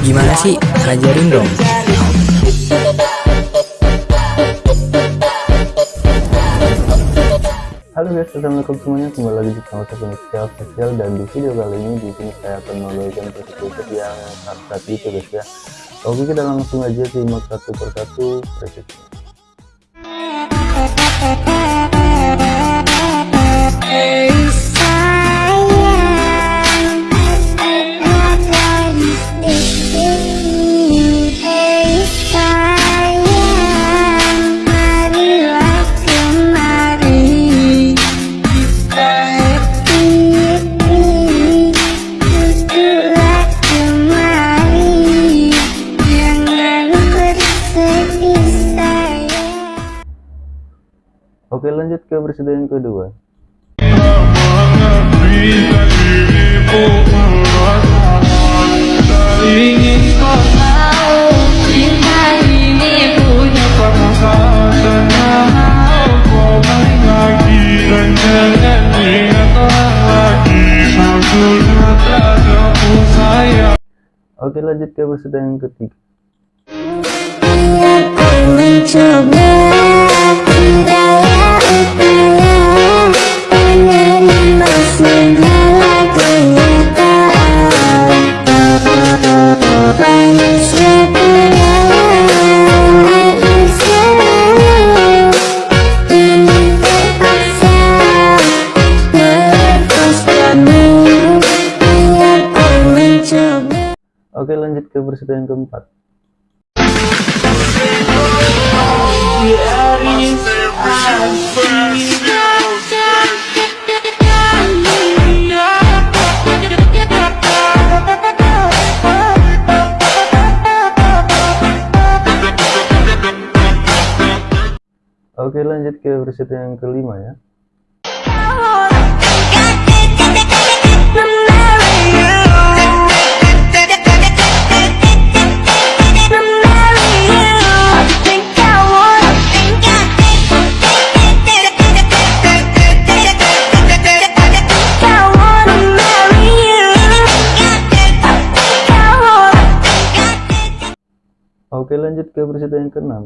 Gimana sih? Ajarin dong. Halo guys, assalamualaikum semuanya. Kembali lagi di channel saya Spesial Spesial dan di video kali ini di sini saya akan membagikan preset yang saat itu guys ya. Oke kita langsung aja simak satu persatu presetnya. Oke lanjut ke presiden kedua. Oke lanjut ke presiden yang ketiga. Yang keempat. Oke lanjut ke presiden yang kelima ya. Lanjut ke presiden yang keenam.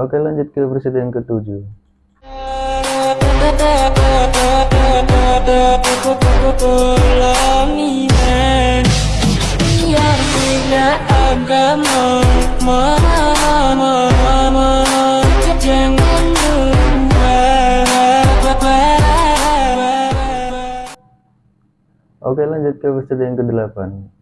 Oke lanjut ke presiden yang ketujuh. Oke lanjut ke presiden yang kedelapan. Oke lanjut ke presiden yang ke-9 Oke lanjut ke presiden yang ke-10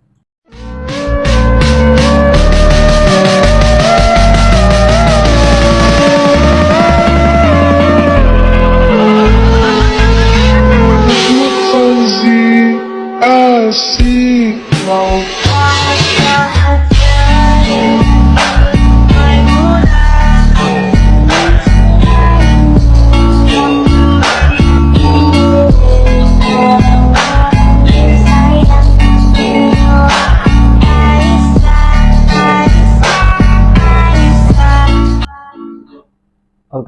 Oke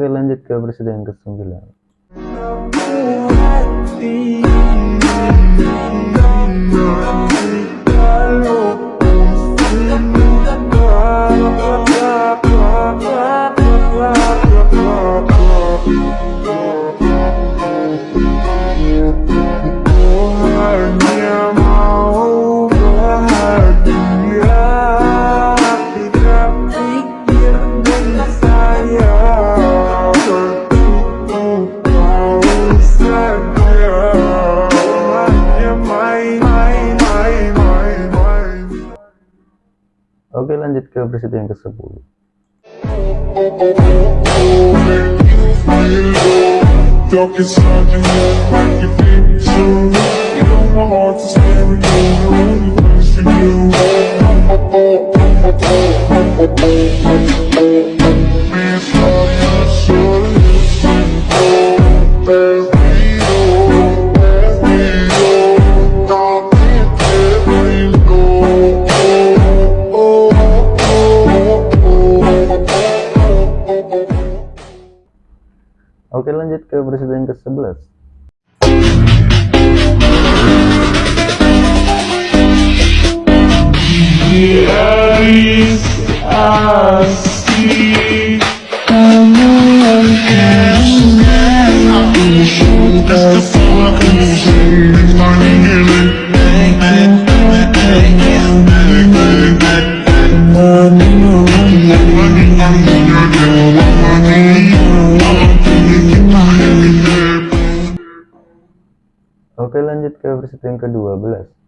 lanjut ke presiden ke-9 Oke lanjut ke preset yang ke-10 presidente sebelas. Di aris asli kamu yang Aku suntas presiden ke-12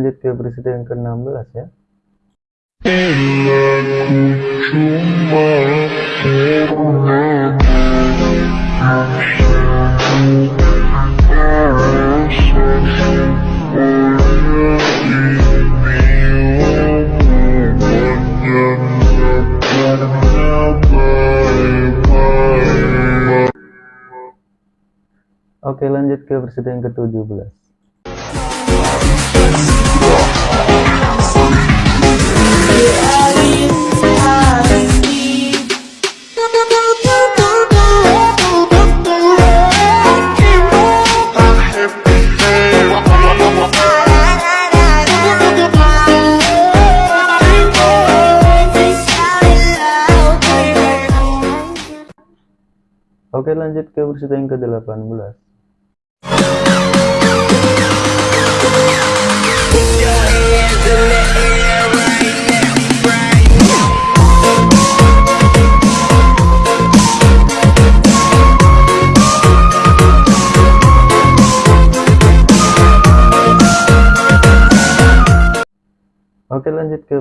lanjut ke presiden ke-16 ya. Oke lanjut ke presiden ke-17 Oke lanjut ke presiden ke-18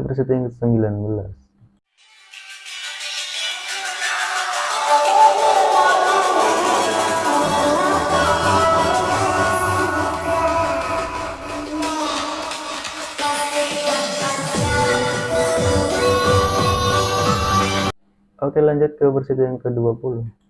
ke presiden ke-19 Oke lanjut ke presiden ke-20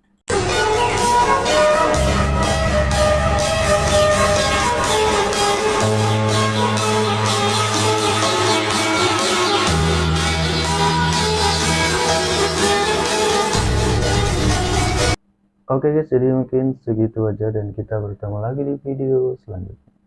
Oke guys, jadi mungkin segitu aja dan kita bertemu lagi di video selanjutnya.